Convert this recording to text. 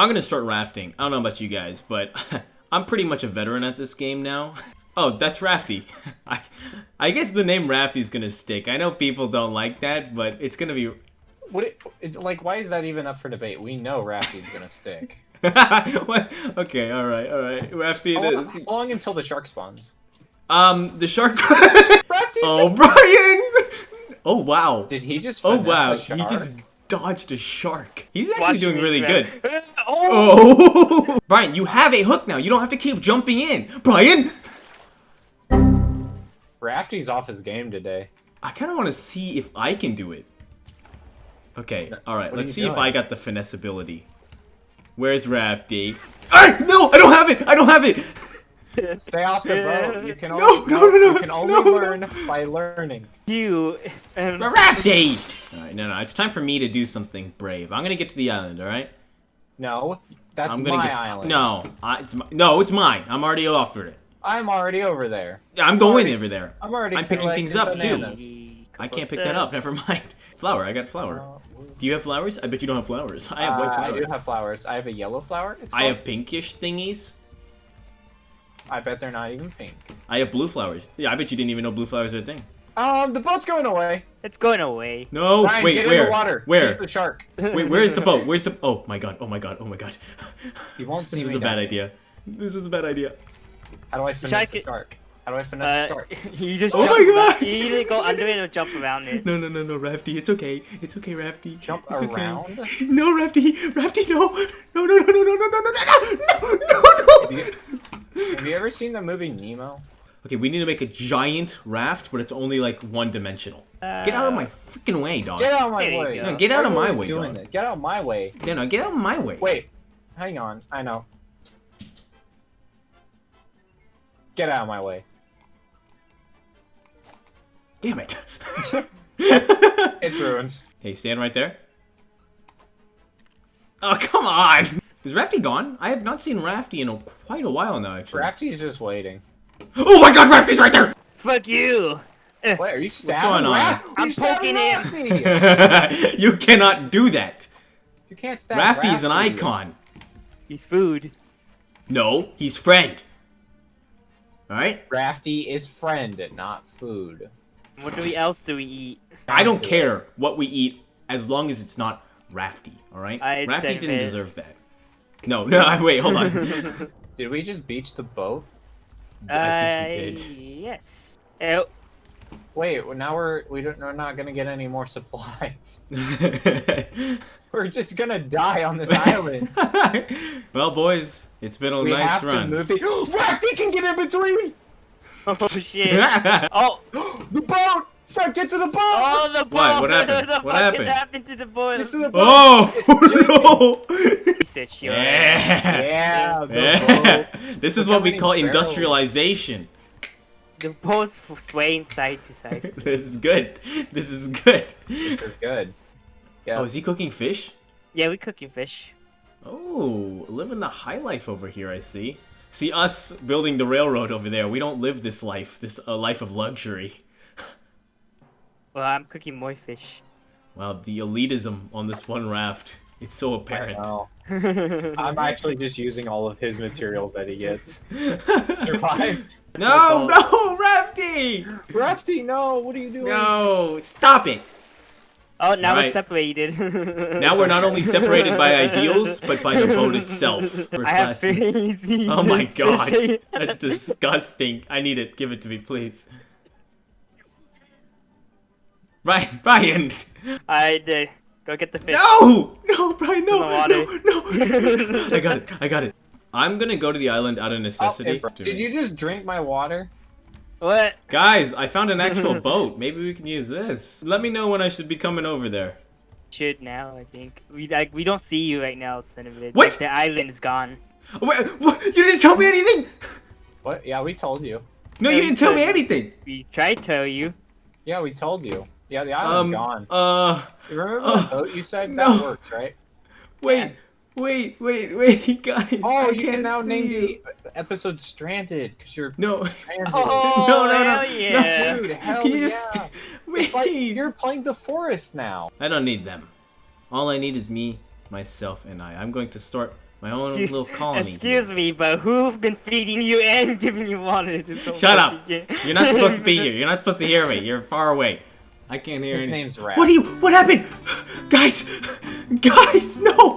I'm gonna start rafting. I don't know about you guys, but I'm pretty much a veteran at this game now. Oh, that's Rafty. I, I guess the name Rafty is gonna stick. I know people don't like that, but it's gonna be. What? It, it, like, why is that even up for debate? We know Rafty's gonna stick. what? Okay, all right, all right. Rafty it long, is. how long until the shark spawns? Um, the shark. Rafty's oh, Brian. Oh wow. Did he just? Oh wow. He just dodged a shark. He's actually Watch doing me, really man. good. Oh! Brian, you have a hook now. You don't have to keep jumping in. Brian. Rafty's off his game today. I kind of want to see if I can do it. Okay, all right. What Let's you see if? I got the finesse ability. Where's Rafty? Ah, no, I don't have it. I don't have it. Stay off the boat. You can only, no, no, no, you can only no, no. learn by learning. You and Rafty. All right, no, no. It's time for me to do something brave. I'm gonna get to the island. All right. No, that's I'm gonna my get. island. No, I, it's my, no, it's mine. I'm already offered it. I'm already over there. I'm going already- over there. I'm already. I'm picking things up, collecting too. bananas. I can't pick that up. Never mind. Flower. I got flower. Uh, Do you have flowers? I bet you don't have flowers. I have white uh, I do have flowers. I have a yellow flower. It's I have pinkish thingies. I bet they're not even pink. I have blue flowers. Yeah, I bet you didn't even know blue flowers are a thing. Um, the boat's going away. It's going away. No, Ryan, wait, get where? in the water. Where? Chase the shark. Wait, where's the boat? Where's the? Oh my god! Oh my god! Oh my god! He won't see This is a bad down. idea. This is a bad idea. How do I finesse Shark the it- shark? How do I finesse Uh, the shark? you just Oh jump my God! You either go under it or jump around it. No, no, no, no, Rafty. It's okay. It's okay, Rafty. Jump it's okay. around? No, Rafty. Rafty, no. No, no, no, no, no, no, no, no, no, no, no, no. Have you, have you ever seen the movie Nemo? Okay, we need to make a giant raft, but it's only like one dimensional. Get out of my freaking way, dog. Get out of my There way. No, get out of my way, doing dog. this? Get out of my way. Yeah, no, get out of my way. Wait, hang on. I know. Get out of my way. Damn it. It's ruined. hey, stand right there. Oh, come on. Is Rafty gone? I have not seen Rafty in a, quite a while now, actually. Rafty's just waiting. Oh my god, Rafty's right there! Fuck you! Eh. What are you stabbing? What's going on? Raf- I'm poking him. You cannot do that. You can't stab Rafty's an icon. He's food. No, he's friend. Alright? Rafty is friend, not food. What do we else do we eat? I don't care what we eat as long as it's not Rafty, alright? Rafty didn't it. deserve that. No, no, wait, hold on. Did we just beach the boat? I think we Uh, did. yes. Oh, Wait, now we're we don't we're not gonna get any more supplies. We're just gonna die on this island. well, boys, it's been a we nice have run. to move the. Rafty can get in between. oh shit. Oh, the boat. So get to the boat. oh, the boat. What? What happened? the What happened? happened to the boat? Get to the boat. oh no! Sit your yeah. Yeah. Yeah. This is Look what we call barrels. industrialization. The boat's f- swaying side to side. this is good. This is good. This is good. Yeah. Oh, is he cooking fish? yeah, we cooking fish. Oh, living the high life over here, I see. See, us building the railroad over there, we don't live this life, this uh, life of luxury. Well, I'm cooking more fish. Wow, the elitism on this one raft, it's so apparent. I'm actually just using all of his materials that he gets. Survive. no, no, Rafty! Rafty, no. What are you doing? No, stop it! Oh, now we're separated. Now we're not only separated by ideals, but by the boat itself. We're I have classmates. crazy. Oh my god, that's disgusting. I need it. Give it to me, please. Ryan, Brian! I did. Go get the fish. No! No, Brian, no! No, no! I got it, I got it. I'm gonna go to the island out of Oh, necessity. hey, did you just drink my water? What? Guys, I found an actual boat. Maybe we can use this. Let me know when I should be coming over there. Should now, I think. We like we don't see you right now, son of it. What? Like, the island is gone. Wait, what? You didn't tell me anything! What? Yeah, we told you. No, Yeah, you didn't tell me anything! We tried to tell you. Yeah, we told you. Yeah, the island's um, gone. Uh, remember uh, boat you said? No. That works, right? Wait, wait, wait, wait, guys. Oh, I you can now name you. the episode Stranded because you're no. stranded. Oh, no, no, no. Oh, hell yeah. No, dude, hell can you yeah. Just... Wait. Like you're playing the forest now. I don't need them. All I need is me, myself, and I. I'm going to start my own excuse, little colony. Excuse here. me, but who've been feeding you and giving you water? Shut up! You're not supposed to be here. You're not supposed to hear me. You're far away. I can't hear His anything. name's Rat. What do you? What happened? Guys, guys, no!